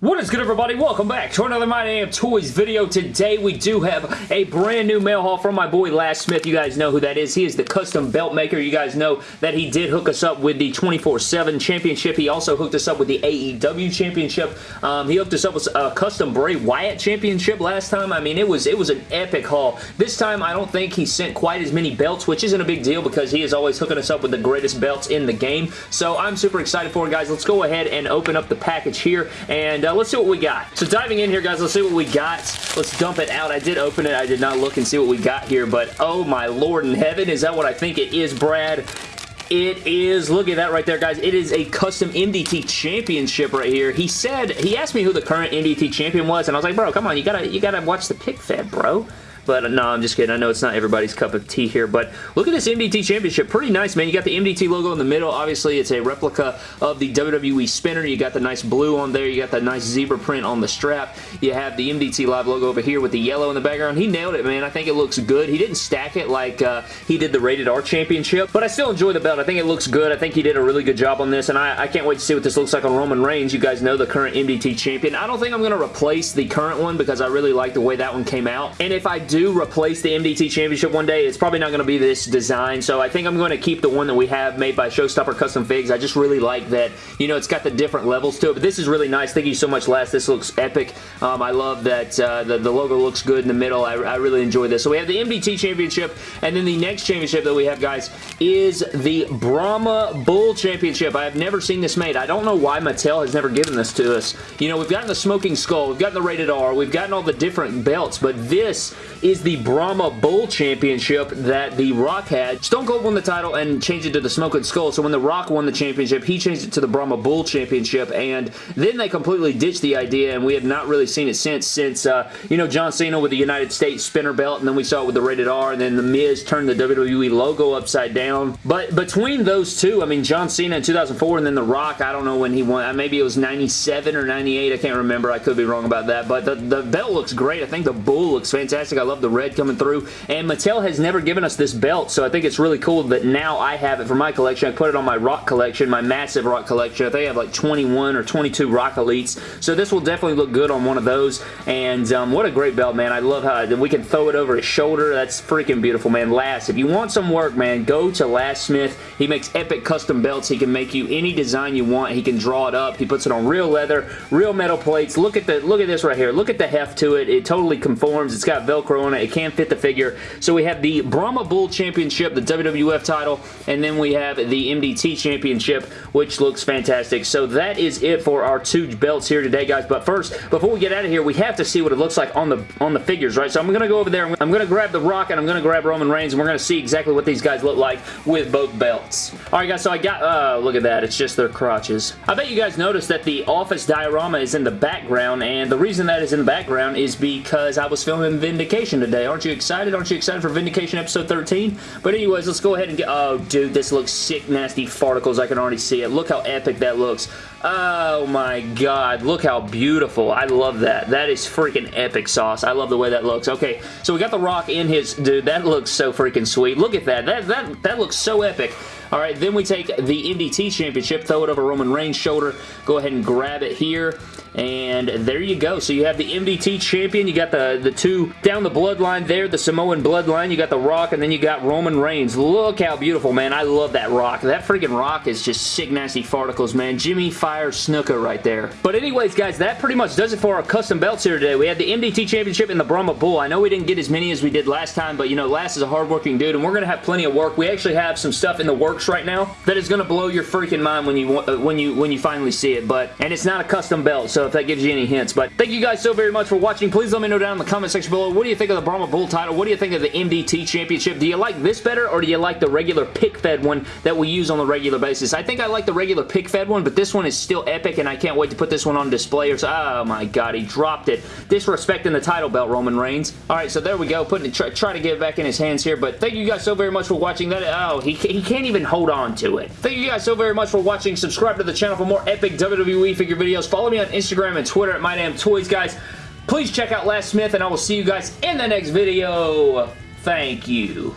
good everybody? Welcome back to another My Damn Toys video. Today we do have a brand new mail haul from my boy Last Smith. You guys know who that is. He is the custom belt maker. You guys know that he did hook us up with the 24-7 championship. He also hooked us up with the AEW championship. Um, he hooked us up with a custom Bray Wyatt championship last time. I mean, it was it was an epic haul. This time I don't think he sent quite as many belts, which isn't a big deal because he is always hooking us up with the greatest belts in the game. So I'm super excited for it, guys. Let's go ahead and open up the package here and uh, let's see what we got. So diving in here, guys, let's see what we got. Let's dump it out. I did open it. I did not look and see what we got here, but oh my lord in heaven, is that what I think it is, Brad? It is, look at that right there, guys. It is a custom MDT championship right here. He said, he asked me who the current MDT champion was, and I was like, bro, come on, you gotta, you gotta watch the pick fed, bro. But no, I'm just kidding. I know it's not everybody's cup of tea here, but look at this MDT Championship. Pretty nice, man. You got the MDT logo in the middle. Obviously, it's a replica of the WWE spinner. You got the nice blue on there. You got the nice zebra print on the strap. You have the MDT Live logo over here with the yellow in the background. He nailed it, man. I think it looks good. He didn't stack it like uh, he did the Rated R Championship, but I still enjoy the belt. I think it looks good. I think he did a really good job on this, and I, I can't wait to see what this looks like on Roman Reigns. You guys know the current MDT champion. I don't think I'm going to replace the current one because I really like the way that one came out, and if I do replace the MDT Championship one day. It's probably not going to be this design, so I think I'm going to keep the one that we have made by Showstopper Custom Figs. I just really like that, you know, it's got the different levels to it, but this is really nice. Thank you so much, Les. This looks epic. Um, I love that uh, the, the, logo looks good in the middle. I, I really enjoy this. So we have the MDT Championship, and then the next championship that we have, guys, is the Brahma Bull Championship. I have never seen this made. I don't know why Mattel has never given this to us. You know, we've gotten the Smoking Skull, we've gotten the Rated R, we've gotten all the different belts, but this is the Brahma Bull Championship that The Rock had. Stone Cold won the title and changed it to the Smoking Skull, so when The Rock won the championship, he changed it to the Brahma Bull Championship, and then they completely ditched the idea, and we have not really seen it since, since, uh, you know, John Cena with the United States spinner belt, and then we saw it with the Rated R, and then The Miz turned the WWE logo upside down. But between those two, I mean, John Cena in 2004, and then The Rock, I don't know when he won. Uh, maybe it was 97 or 98. I can't remember. I could be wrong about that. But the, the belt looks great. I think the bull looks fantastic. I love the red coming through. And Mattel has never given us this belt, so I think it's really cool that now I have it for my collection. I put it on my Rock collection, my massive Rock collection. I think I have like 21 or 22 Rock Elites, so this will definitely look good on one of those. And um, what a great belt, man. I love how we can throw it over his shoulder. That's freaking beautiful, man. Last, if you want some work, man, go to Last Smith. He makes epic custom belts. He can make you any design you want. He can draw it up. He puts it on real leather, real metal plates. Look at the look at this right here. Look at the heft to it. It totally conforms. It's got Velcro on it. It can fit the figure. So we have the Brahma Bull Championship, the WWF title, and then we have the MDT Championship, which looks fantastic. So that is it for our two belts here today, guys. But first, before we get out of here, we have to see what it looks like on the on the figures, right? So I'm going to go over there. I'm going to grab The Rock, and I'm going to grab Roman Reigns, and we're going to see exactly what these guys look like with both belts. All right, guys, so I got... Uh, look at that. It's just their crotches. I bet you guys noticed that the office diorama is in the background, and the reason that is in the background is because I was filming Vindication today. Aren't you excited? Aren't you excited for Vindication episode 13? But anyways, let's go ahead and get... Oh, dude, this looks sick, nasty farticles. I can already see it. Look how epic that looks. Oh my god, look how beautiful. I love that. That is freaking epic sauce. I love the way that looks. Okay, so we got The Rock in his... Dude, that looks so freaking sweet. Look at that. That, that, that looks so epic. All right, then we take the MDT Championship, throw it over Roman Reigns' shoulder, go ahead and grab it here, and there you go. So you have the MDT Champion, you got the, the two down the bloodline there, the Samoan bloodline, you got The Rock, and then you got Roman Reigns. Look how beautiful, man. I love that Rock. That freaking Rock is just sick, nasty farticles, man. Jimmy Fire Snuka right there. But anyways, guys, that pretty much does it for our custom belts here today. We had the MDT Championship and the Brahma Bull. I know we didn't get as many as we did last time, but, you know, Last is a hardworking dude, and we're going to have plenty of work. We actually have some stuff in the works right now that is going to blow your freaking mind when you uh, when you when you finally see it. But and it's not a custom belt, so if that gives you any hints. But thank you guys so very much for watching. Please let me know down in the comment section below. What do you think of the Brahma Bull title? What do you think of the MDT Championship? Do you like this better, or do you like the regular pick-fed one that we use on a regular basis? I think I like the regular pick-fed one, but this one still epic, and I can't wait to put this one on display. Or so, oh my god, he dropped it. Disrespecting the title belt, Roman Reigns. All right, so there we go. Putting it, try, try to get it back in his hands here. But thank you guys so very much for watching that. Oh, he, he can't even hold on to it. Thank you guys so very much for watching. Subscribe to the channel for more epic WWE figure videos. Follow me on Instagram and Twitter at MyDamnToys, guys. Please check out Last Smith, and I will see you guys in the next video. Thank you.